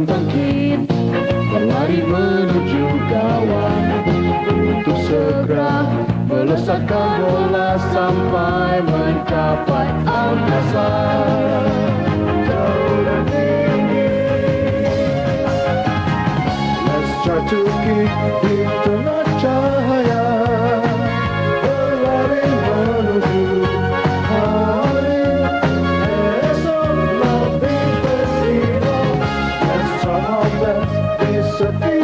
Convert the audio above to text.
akan bangkit. Berlari menuju kawan Untuk segera melesatkan bola Sampai mencapai angkasa. Jauh dan tinggi Let's try to keep it. disappear.